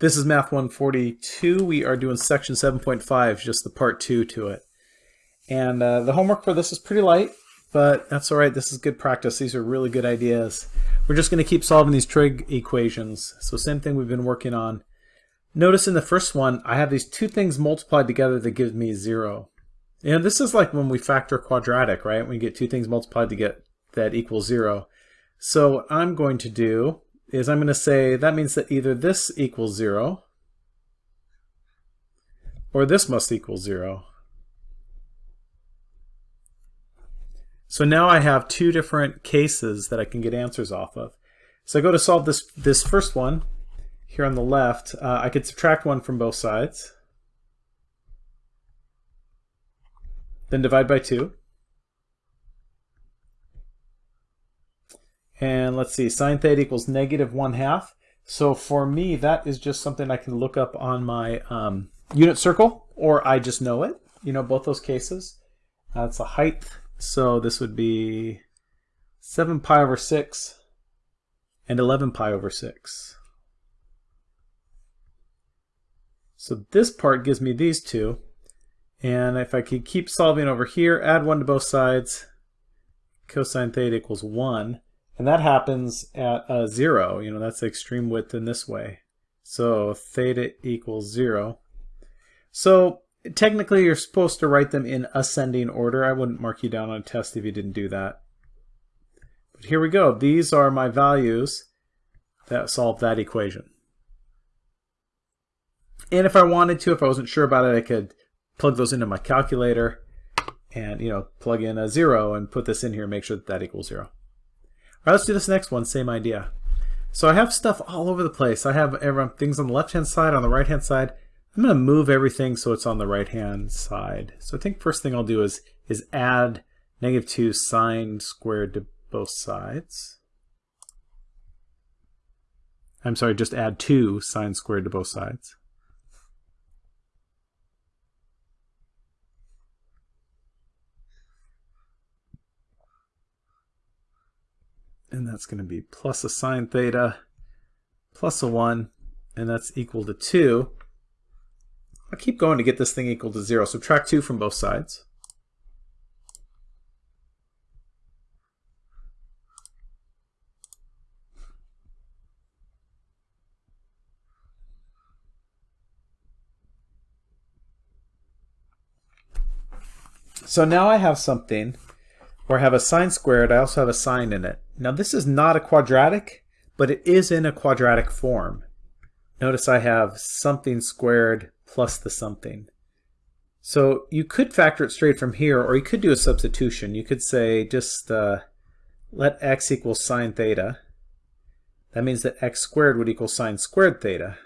This is Math 142. We are doing section 7.5, just the part 2 to it. And uh, the homework for this is pretty light, but that's all right. This is good practice. These are really good ideas. We're just going to keep solving these trig equations. So same thing we've been working on. Notice in the first one, I have these two things multiplied together that gives me 0. And this is like when we factor quadratic, right? We get two things multiplied to get that equals 0. So I'm going to do is I'm going to say that means that either this equals 0 or this must equal 0. So now I have two different cases that I can get answers off of. So I go to solve this, this first one here on the left. Uh, I could subtract 1 from both sides. Then divide by 2. And let's see, sine theta equals negative 1 half. So for me, that is just something I can look up on my um, unit circle, or I just know it. You know, both those cases. That's a height. So this would be 7 pi over 6 and 11 pi over 6. So this part gives me these two. And if I could keep solving over here, add 1 to both sides, cosine theta equals 1. And that happens at uh, 0. You know, that's the extreme width in this way. So theta equals 0. So technically you're supposed to write them in ascending order. I wouldn't mark you down on a test if you didn't do that. But here we go. These are my values that solve that equation. And if I wanted to, if I wasn't sure about it, I could plug those into my calculator and, you know, plug in a zero and put this in here and make sure that that equals zero. All right, let's do this next one, same idea. So I have stuff all over the place. I have things on the left-hand side, on the right-hand side. I'm going to move everything so it's on the right-hand side. So I think first thing I'll do is, is add negative 2 sine squared to both sides. I'm sorry, just add 2 sine squared to both sides. And that's going to be plus a sine theta plus a 1, and that's equal to 2. I'll keep going to get this thing equal to 0. Subtract 2 from both sides. So now I have something where I have a sine squared, I also have a sine in it. Now this is not a quadratic, but it is in a quadratic form. Notice I have something squared plus the something. So you could factor it straight from here, or you could do a substitution. You could say just uh, let x equal sine theta. That means that x squared would equal sine squared theta.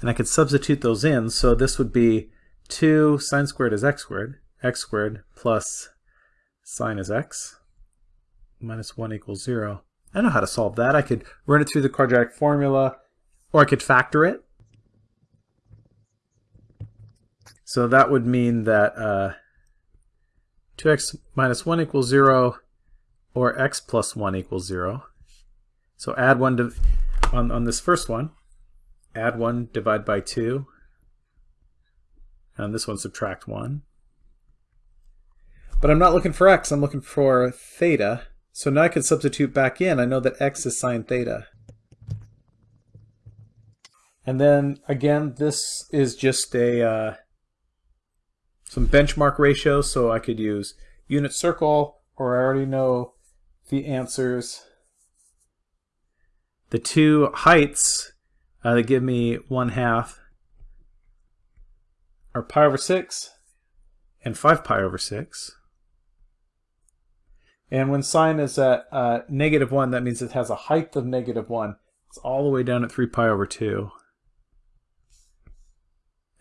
And I could substitute those in, so this would be 2 sine squared is x squared, x squared plus sine is x, minus 1 equals 0. I know how to solve that. I could run it through the quadratic formula, or I could factor it. So that would mean that uh, 2x minus 1 equals 0, or x plus 1 equals 0. So add 1 to, on, on this first one, add 1, divide by 2, and this one subtract 1. But I'm not looking for x, I'm looking for theta. So now I can substitute back in. I know that x is sine theta. And then again, this is just a uh, some benchmark ratios, so I could use unit circle, or I already know the answers. The two heights uh, that give me 1 half are pi over 6 and 5 pi over 6. And when sine is at uh, negative 1, that means it has a height of negative 1. It's all the way down at 3 pi over 2.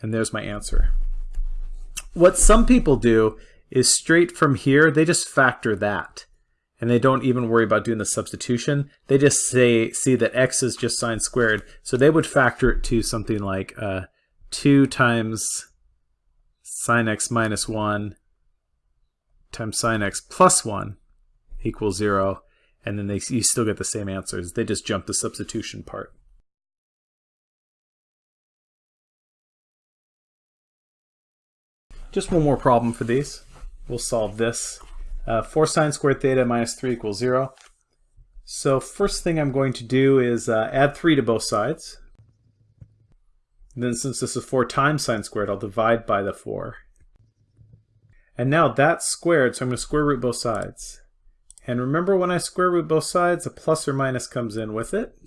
And there's my answer. What some people do is straight from here, they just factor that. And they don't even worry about doing the substitution. They just say see that x is just sine squared. So they would factor it to something like uh, 2 times sine x minus 1 times sine x plus 1 equals zero, and then they, you still get the same answers. They just jump the substitution part. Just one more problem for these. We'll solve this. Uh, 4 sine squared theta minus 3 equals 0. So first thing I'm going to do is uh, add 3 to both sides. And then since this is 4 times sine squared, I'll divide by the 4. And now that's squared, so I'm going to square root both sides. And remember when I square root both sides, a plus or minus comes in with it.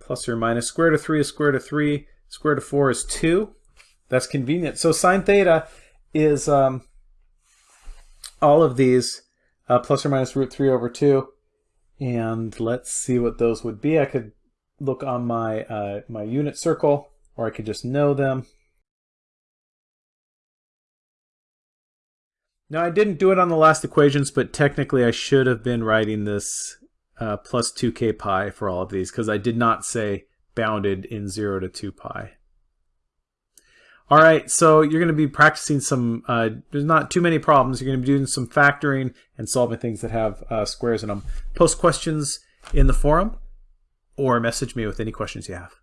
Plus or minus. Square root of 3 is square root of 3. Square root of 4 is 2. That's convenient. So sine theta is um, all of these uh, plus or minus root 3 over 2. And let's see what those would be. I could look on my, uh, my unit circle, or I could just know them. Now I didn't do it on the last equations, but technically I should have been writing this uh, plus 2k pi for all of these because I did not say bounded in 0 to 2 pi. All right, so you're going to be practicing some, uh, there's not too many problems. You're going to be doing some factoring and solving things that have uh, squares in them. Post questions in the forum or message me with any questions you have.